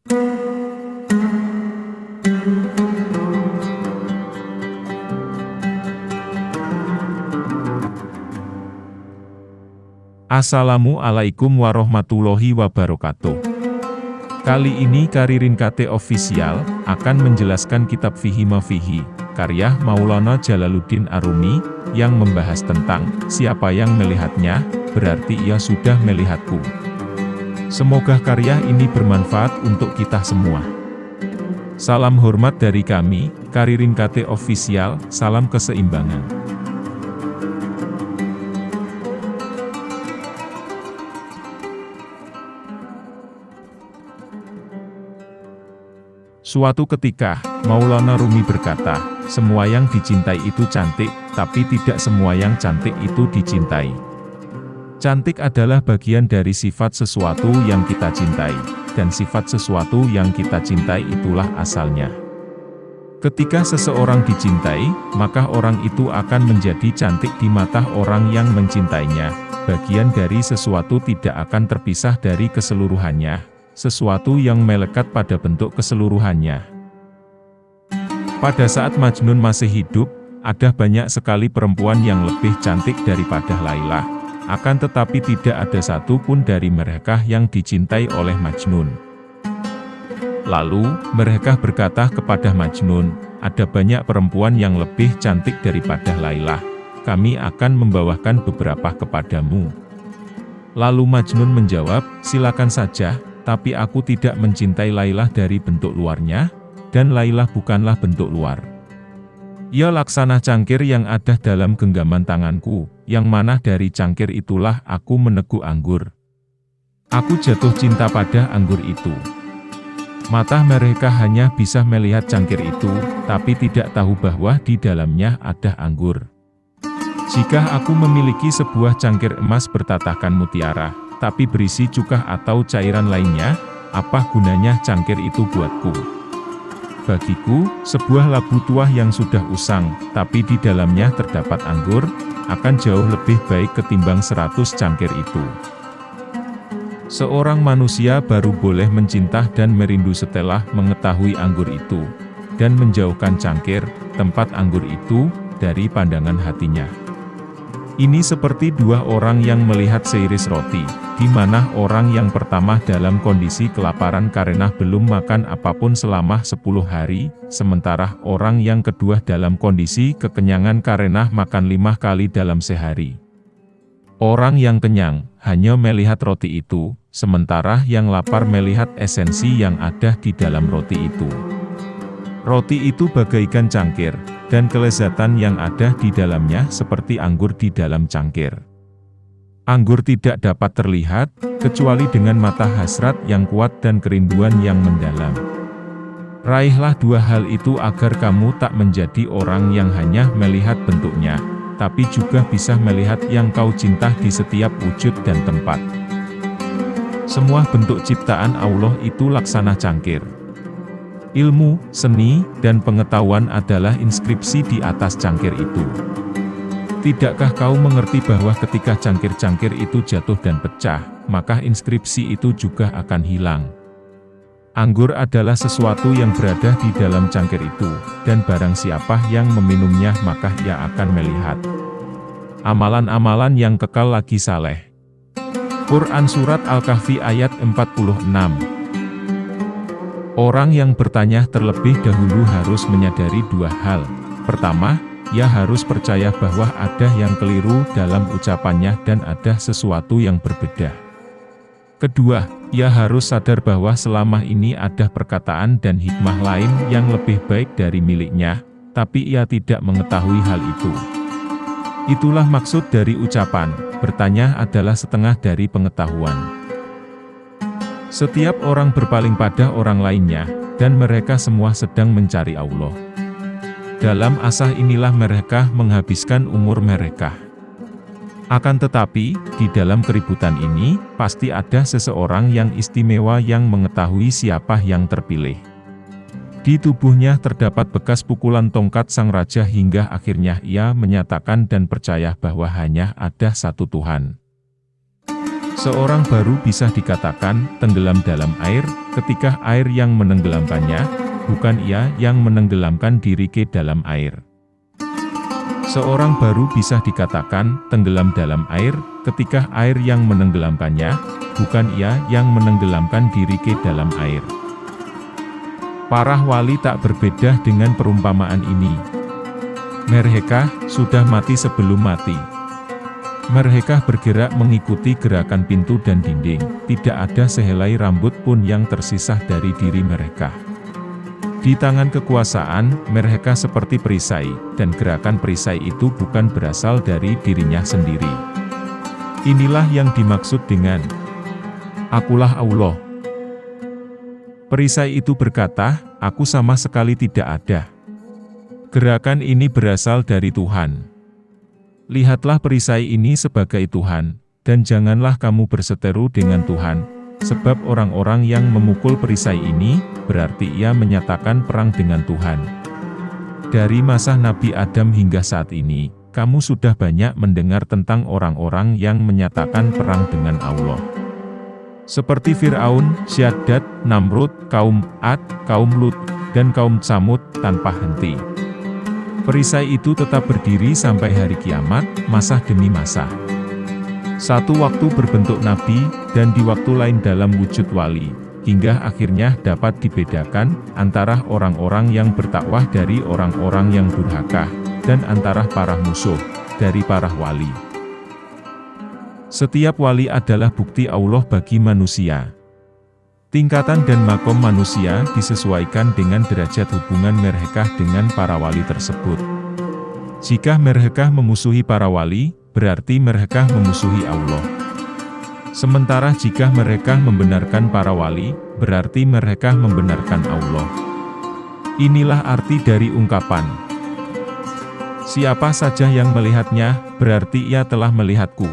Assalamualaikum warahmatullahi wabarakatuh. Kali ini Karirin KT Official akan menjelaskan kitab Fihi Mafihi, karya Maulana Jalaluddin Arumi, yang membahas tentang siapa yang melihatnya, berarti ia sudah melihatku. Semoga karya ini bermanfaat untuk kita semua. Salam hormat dari kami, Karirin KT Official, salam keseimbangan. Suatu ketika, Maulana Rumi berkata, semua yang dicintai itu cantik, tapi tidak semua yang cantik itu dicintai. Cantik adalah bagian dari sifat sesuatu yang kita cintai, dan sifat sesuatu yang kita cintai itulah asalnya. Ketika seseorang dicintai, maka orang itu akan menjadi cantik di mata orang yang mencintainya. Bagian dari sesuatu tidak akan terpisah dari keseluruhannya, sesuatu yang melekat pada bentuk keseluruhannya. Pada saat Majnun masih hidup, ada banyak sekali perempuan yang lebih cantik daripada Laila. Akan tetapi tidak ada satu pun dari mereka yang dicintai oleh Majnun. Lalu, mereka berkata kepada Majnun, ada banyak perempuan yang lebih cantik daripada Laila. Kami akan membawakan beberapa kepadamu. Lalu Majnun menjawab, silakan saja, tapi aku tidak mencintai Lailah dari bentuk luarnya, dan Lailah bukanlah bentuk luar. Ia laksana cangkir yang ada dalam genggaman tanganku, yang mana dari cangkir itulah aku meneguk anggur. Aku jatuh cinta pada anggur itu. Mata mereka hanya bisa melihat cangkir itu, tapi tidak tahu bahwa di dalamnya ada anggur. Jika aku memiliki sebuah cangkir emas bertatahkan mutiara, tapi berisi cuka atau cairan lainnya, apa gunanya cangkir itu buatku? Bagiku, sebuah labu tua yang sudah usang, tapi di dalamnya terdapat anggur, akan jauh lebih baik ketimbang seratus cangkir itu. Seorang manusia baru boleh mencinta dan merindu setelah mengetahui anggur itu, dan menjauhkan cangkir, tempat anggur itu, dari pandangan hatinya. Ini seperti dua orang yang melihat seiris roti, di mana orang yang pertama dalam kondisi kelaparan karena belum makan apa pun selama 10 hari, sementara orang yang kedua dalam kondisi kekenyangan karena makan lima kali dalam sehari. Orang yang kenyang, hanya melihat roti itu, sementara yang lapar melihat esensi yang ada di dalam roti itu. Roti itu bagaikan cangkir, dan kelezatan yang ada di dalamnya seperti anggur di dalam cangkir. Anggur tidak dapat terlihat, kecuali dengan mata hasrat yang kuat dan kerinduan yang mendalam. Raihlah dua hal itu agar kamu tak menjadi orang yang hanya melihat bentuknya, tapi juga bisa melihat yang kau cinta di setiap wujud dan tempat. Semua bentuk ciptaan Allah itu laksana cangkir. Ilmu, seni, dan pengetahuan adalah inskripsi di atas cangkir itu. Tidakkah kau mengerti bahwa ketika cangkir-cangkir itu jatuh dan pecah, maka inskripsi itu juga akan hilang? Anggur adalah sesuatu yang berada di dalam cangkir itu, dan barang siapa yang meminumnya maka ia akan melihat. Amalan-amalan yang kekal lagi saleh. Quran Surat Al-Kahfi ayat 46 Orang yang bertanya terlebih dahulu harus menyadari dua hal. Pertama, ia harus percaya bahwa ada yang keliru dalam ucapannya dan ada sesuatu yang berbeda. Kedua, ia harus sadar bahwa selama ini ada perkataan dan hikmah lain yang lebih baik dari miliknya, tapi ia tidak mengetahui hal itu. Itulah maksud dari ucapan, bertanya adalah setengah dari pengetahuan. Setiap orang berpaling pada orang lainnya, dan mereka semua sedang mencari Allah. Dalam asah inilah mereka menghabiskan umur mereka. Akan tetapi, di dalam keributan ini, pasti ada seseorang yang istimewa yang mengetahui siapa yang terpilih. Di tubuhnya terdapat bekas pukulan tongkat sang raja hingga akhirnya ia menyatakan dan percaya bahwa hanya ada satu Tuhan. Seorang baru bisa dikatakan tenggelam dalam air, ketika air yang menenggelamkannya, bukan ia yang menenggelamkan diri ke dalam air. Seorang baru bisa dikatakan tenggelam dalam air, ketika air yang menenggelamkannya, bukan ia yang menenggelamkan diri ke dalam air. Para wali tak berbeda dengan perumpamaan ini. Mereka sudah mati sebelum mati. Mereka bergerak mengikuti gerakan pintu dan dinding, tidak ada sehelai rambut pun yang tersisa dari diri mereka. Di tangan kekuasaan, mereka seperti perisai, dan gerakan perisai itu bukan berasal dari dirinya sendiri. Inilah yang dimaksud dengan Akulah Allah. Perisai itu berkata, Aku sama sekali tidak ada. Gerakan ini berasal dari Tuhan. Lihatlah perisai ini sebagai Tuhan, dan janganlah kamu berseteru dengan Tuhan, Sebab orang-orang yang memukul perisai ini, berarti ia menyatakan perang dengan Tuhan. Dari masa Nabi Adam hingga saat ini, kamu sudah banyak mendengar tentang orang-orang yang menyatakan perang dengan Allah. Seperti Fir'aun, Syaddad, Namrud, kaum Ad, kaum Lut, dan kaum Samud, tanpa henti. Perisai itu tetap berdiri sampai hari kiamat, masa demi masa. Satu waktu berbentuk nabi, dan di waktu lain dalam wujud wali, hingga akhirnya dapat dibedakan antara orang-orang yang bertakwah dari orang-orang yang durhaka, dan antara para musuh dari para wali. Setiap wali adalah bukti Allah bagi manusia. Tingkatan dan makom manusia disesuaikan dengan derajat hubungan mereka dengan para wali tersebut. Jika mereka memusuhi para wali, berarti mereka memusuhi Allah. Sementara jika mereka membenarkan para wali, berarti mereka membenarkan Allah. Inilah arti dari ungkapan. Siapa saja yang melihatnya, berarti ia telah melihatku.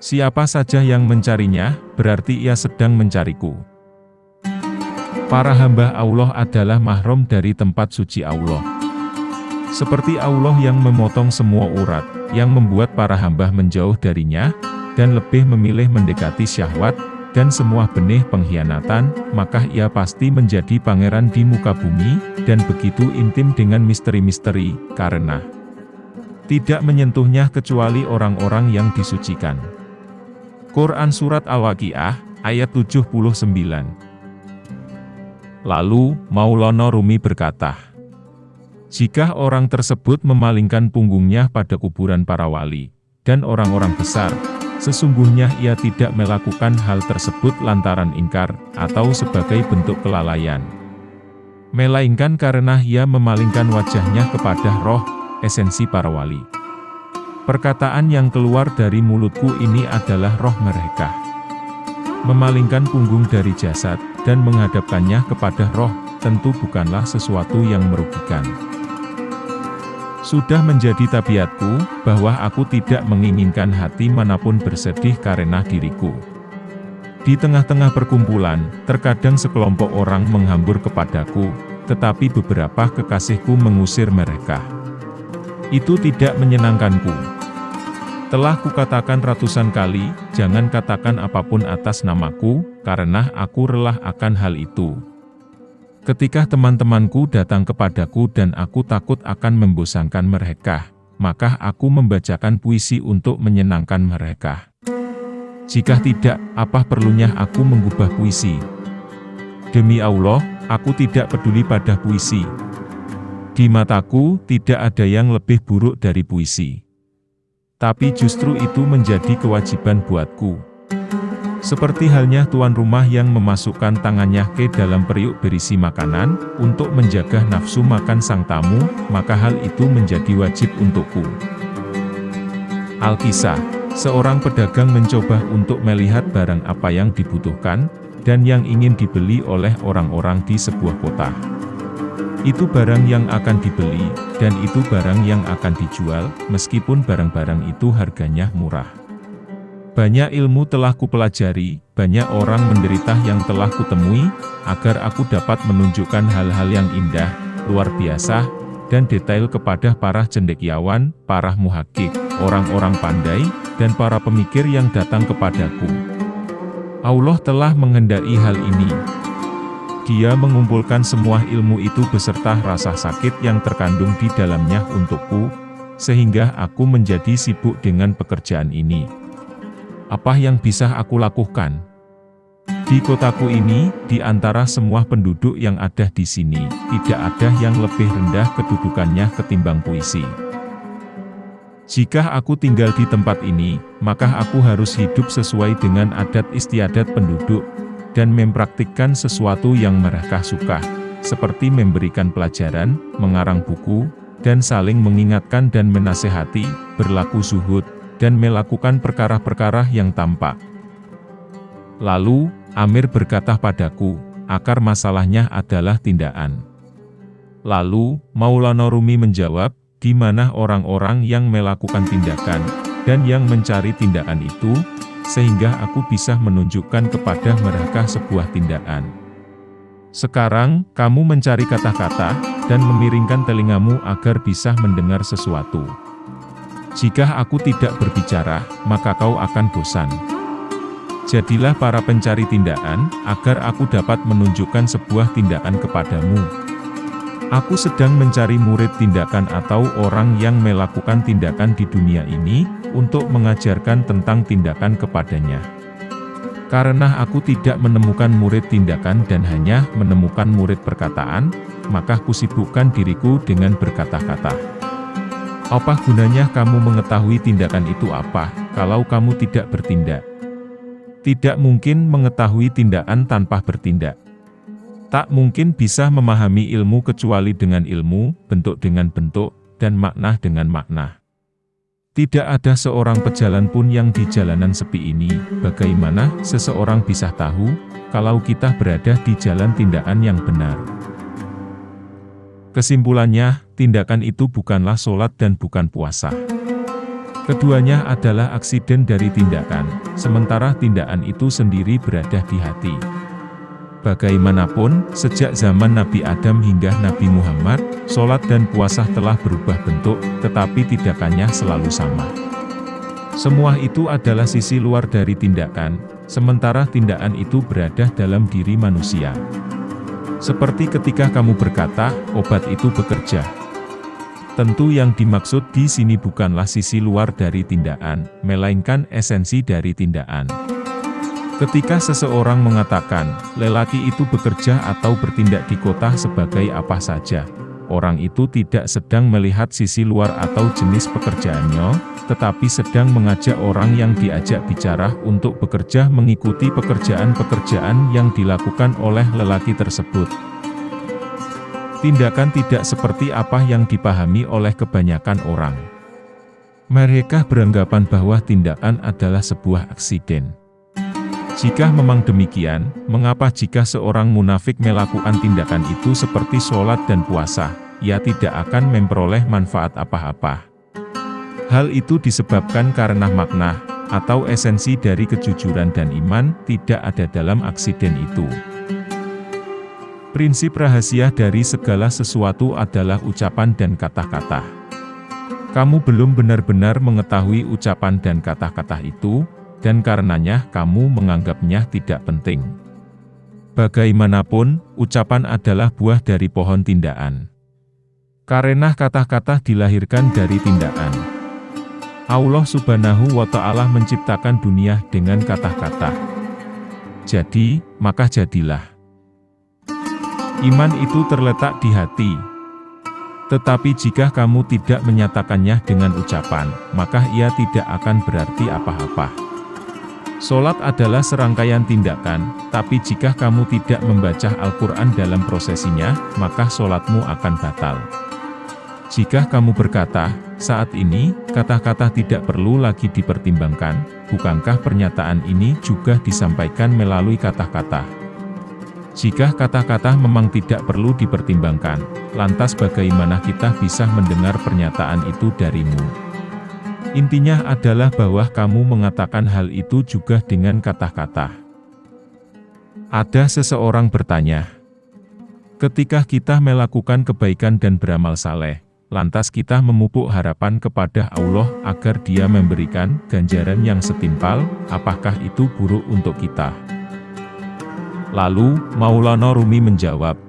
Siapa saja yang mencarinya, berarti ia sedang mencariku. Para hamba Allah adalah mahrum dari tempat suci Allah. Seperti Allah yang memotong semua urat, yang membuat para hamba menjauh darinya, dan lebih memilih mendekati syahwat, dan semua benih pengkhianatan, maka ia pasti menjadi pangeran di muka bumi, dan begitu intim dengan misteri-misteri, karena tidak menyentuhnya kecuali orang-orang yang disucikan. Quran Surat Al-Waqi'ah, ayat 79 Lalu, Maulana Rumi berkata, jika orang tersebut memalingkan punggungnya pada kuburan para wali, dan orang-orang besar, sesungguhnya ia tidak melakukan hal tersebut lantaran ingkar, atau sebagai bentuk kelalaian. Melainkan karena ia memalingkan wajahnya kepada roh, esensi para wali. Perkataan yang keluar dari mulutku ini adalah roh mereka. Memalingkan punggung dari jasad, dan menghadapkannya kepada roh, tentu bukanlah sesuatu yang merugikan. Sudah menjadi tabiatku, bahwa aku tidak menginginkan hati mana pun bersedih karena diriku. Di tengah-tengah perkumpulan, terkadang sekelompok orang menghambur kepadaku, tetapi beberapa kekasihku mengusir mereka. Itu tidak menyenangkanku. Telah kukatakan ratusan kali, jangan katakan apa pun atas namaku, karena aku relah akan hal itu. Ketika teman-temanku datang kepadaku dan aku takut akan membosankan mereka, maka aku membacakan puisi untuk menyenangkan mereka. Jika tidak, apa perlunya aku mengubah puisi? Demi Allah, aku tidak peduli pada puisi. Di mataku, tidak ada yang lebih buruk dari puisi. Tapi justru itu menjadi kewajiban buatku. Seperti halnya tuan rumah yang memasukkan tangannya ke dalam periuk berisi makanan, untuk menjaga nafsu makan sang tamu, maka hal itu menjadi wajib untukku. Alkisah, seorang pedagang mencoba untuk melihat barang apa yang dibutuhkan, dan yang ingin dibeli oleh orang-orang di sebuah kota. Itu barang yang akan dibeli, dan itu barang yang akan dijual, meskipun barang-barang itu harganya murah. Banyak ilmu telah kupelajari, banyak orang menderita yang telah kutemui, agar aku dapat menunjukkan hal-hal yang indah, luar biasa, dan detail kepada para cendekiawan, para muhakik, orang-orang pandai, dan para pemikir yang datang kepadaku. Allah telah menghendaki hal ini. Dia mengumpulkan semua ilmu itu beserta rasa sakit yang terkandung di dalamnya untukku, sehingga aku menjadi sibuk dengan pekerjaan ini. Apa yang bisa aku lakukan? Di kotaku ini, di antara semua penduduk yang ada di sini, tidak ada yang lebih rendah kedudukannya ketimbang puisi. Jika aku tinggal di tempat ini, maka aku harus hidup sesuai dengan adat istiadat penduduk, dan mempraktikkan sesuatu yang mereka suka, seperti memberikan pelajaran, mengarang buku, dan saling mengingatkan dan menasehati, berlaku zuhud, dan melakukan perkara-perkara yang tampak. Lalu, Amir berkata padaku, akar masalahnya adalah tindakan. Lalu, Maulana Rumi menjawab, di mana orang-orang yang melakukan tindakan, dan yang mencari tindakan itu, sehingga aku bisa menunjukkan kepada mereka sebuah tindakan. Sekarang, kamu mencari kata-kata, dan memiringkan telingamu agar bisa mendengar sesuatu. Jika aku tidak berbicara, maka kau akan bosan. Jadilah para pencari tindakan, agar aku dapat menunjukkan sebuah tindakan kepadamu. Aku sedang mencari murid tindakan atau orang yang melakukan tindakan di dunia ini, untuk mengajarkan tentang tindakan kepadanya. Karena aku tidak menemukan murid tindakan dan hanya menemukan murid perkataan, maka kusibukkan diriku dengan berkata-kata. Apa gunanya kamu mengetahui tindakan itu apa, kalau kamu tidak bertindak? Tidak mungkin mengetahui tindakan tanpa bertindak. Tak mungkin bisa memahami ilmu kecuali dengan ilmu, bentuk dengan bentuk, dan makna dengan makna. Tidak ada seorang pejalan pun yang di jalanan sepi ini, bagaimana seseorang bisa tahu, kalau kita berada di jalan tindakan yang benar. Kesimpulannya, tindakan itu bukanlah sholat dan bukan puasa. Keduanya adalah aksiden dari tindakan, sementara tindakan itu sendiri berada di hati. Bagaimanapun, sejak zaman Nabi Adam hingga Nabi Muhammad, sholat dan puasa telah berubah bentuk, tetapi tindakannya selalu sama. Semua itu adalah sisi luar dari tindakan, sementara tindakan itu berada dalam diri manusia. Seperti ketika kamu berkata, obat itu bekerja. Tentu yang dimaksud di sini bukanlah sisi luar dari tindakan, melainkan esensi dari tindakan. Ketika seseorang mengatakan, lelaki itu bekerja atau bertindak di kota sebagai apa saja, orang itu tidak sedang melihat sisi luar atau jenis pekerjaannya, tetapi sedang mengajak orang yang diajak bicara untuk bekerja mengikuti pekerjaan-pekerjaan yang dilakukan oleh lelaki tersebut. Tindakan tidak seperti apa yang dipahami oleh kebanyakan orang. Mereka beranggapan bahwa tindakan adalah sebuah aksiden. Jika memang demikian, mengapa jika seorang munafik melakukan tindakan itu seperti sholat dan puasa, ia tidak akan memperoleh manfaat apa-apa. Hal itu disebabkan karena makna, atau esensi dari kejujuran dan iman, tidak ada dalam aksiden itu. Prinsip rahasia dari segala sesuatu adalah ucapan dan kata-kata. Kamu belum benar-benar mengetahui ucapan dan kata-kata itu, dan karenanya kamu menganggapnya tidak penting. Bagaimanapun, ucapan adalah buah dari pohon tindakan. Karena kata-kata dilahirkan dari tindakan. Allah subhanahu wa ta'ala menciptakan dunia dengan kata-kata. Jadi, maka jadilah. Iman itu terletak di hati. Tetapi jika kamu tidak menyatakannya dengan ucapan, maka ia tidak akan berarti apa-apa. Solat adalah serangkaian tindakan, tapi jika kamu tidak membaca Al-Quran dalam prosesinya, maka solatmu akan batal. Jika kamu berkata, saat ini, kata-kata tidak perlu lagi dipertimbangkan, bukankah pernyataan ini juga disampaikan melalui kata-kata? Jika kata-kata memang tidak perlu dipertimbangkan, lantas bagaimana kita bisa mendengar pernyataan itu darimu? Intinya adalah bahwa kamu mengatakan hal itu juga dengan kata-kata. Ada seseorang bertanya, ketika kita melakukan kebaikan dan beramal saleh, lantas kita memupuk harapan kepada Allah agar dia memberikan ganjaran yang setimpal, apakah itu buruk untuk kita? Lalu, Maulana Rumi menjawab,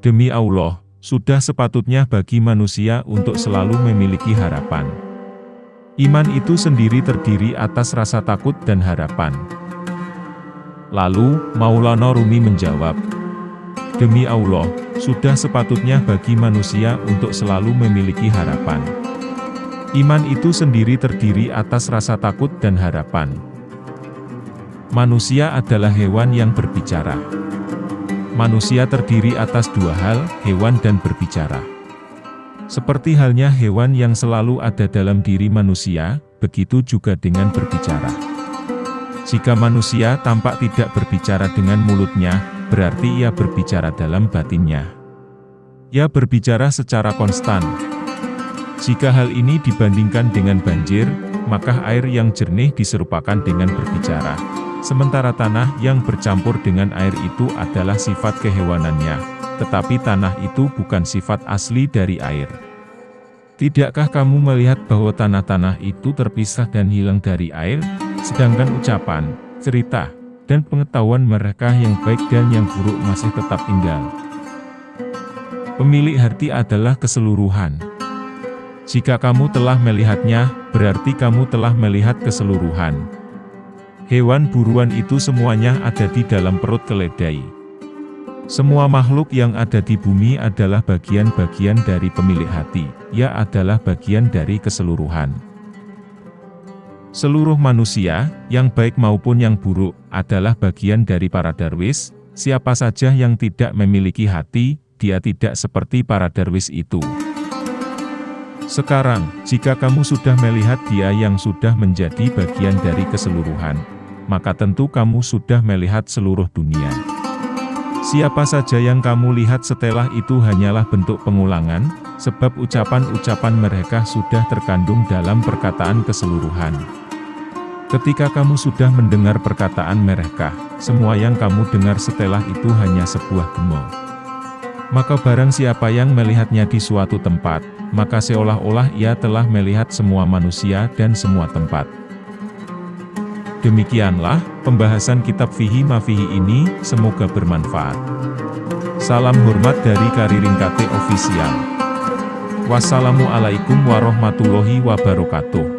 Demi Allah, sudah sepatutnya bagi manusia untuk selalu memiliki harapan. Iman itu sendiri terdiri atas rasa takut dan harapan. Lalu, Maulana Rumi menjawab, Demi Allah, sudah sepatutnya bagi manusia untuk selalu memiliki harapan. Iman itu sendiri terdiri atas rasa takut dan harapan. Manusia adalah hewan yang berbicara. Manusia terdiri atas dua hal, hewan dan berbicara. Seperti halnya hewan yang selalu ada dalam diri manusia, begitu juga dengan berbicara. Jika manusia tampak tidak berbicara dengan mulutnya, berarti ia berbicara dalam batinnya. Ia berbicara secara konstan. Jika hal ini dibandingkan dengan banjir, maka air yang jernih diserupakan dengan berbicara. Sementara tanah yang bercampur dengan air itu adalah sifat kehewanannya, tetapi tanah itu bukan sifat asli dari air. Tidakkah kamu melihat bahwa tanah-tanah itu terpisah dan hilang dari air, sedangkan ucapan, cerita, dan pengetahuan mereka yang baik dan yang buruk masih tetap tinggal. Pemilik hati adalah keseluruhan. Jika kamu telah melihatnya, berarti kamu telah melihat keseluruhan. Hewan buruan itu semuanya ada di dalam perut keledai. Semua makhluk yang ada di bumi adalah bagian-bagian dari pemilik hati, ia adalah bagian dari keseluruhan. Seluruh manusia, yang baik maupun yang buruk, adalah bagian dari para darwis, siapa saja yang tidak memiliki hati, dia tidak seperti para darwis itu. Sekarang, jika kamu sudah melihat dia yang sudah menjadi bagian dari keseluruhan, maka tentu kamu sudah melihat seluruh dunia. Siapa saja yang kamu lihat setelah itu hanyalah bentuk pengulangan, sebab ucapan-ucapan mereka sudah terkandung dalam perkataan keseluruhan. Ketika kamu sudah mendengar perkataan mereka, semua yang kamu dengar setelah itu hanya sebuah gemo. Maka barang siapa yang melihatnya di suatu tempat, maka seolah-olah ia telah melihat semua manusia dan semua tempat. Demikianlah, pembahasan kitab Fihi Mafihi ini, semoga bermanfaat. Salam hormat dari Kariring KT Official. Wassalamualaikum warahmatullahi wabarakatuh.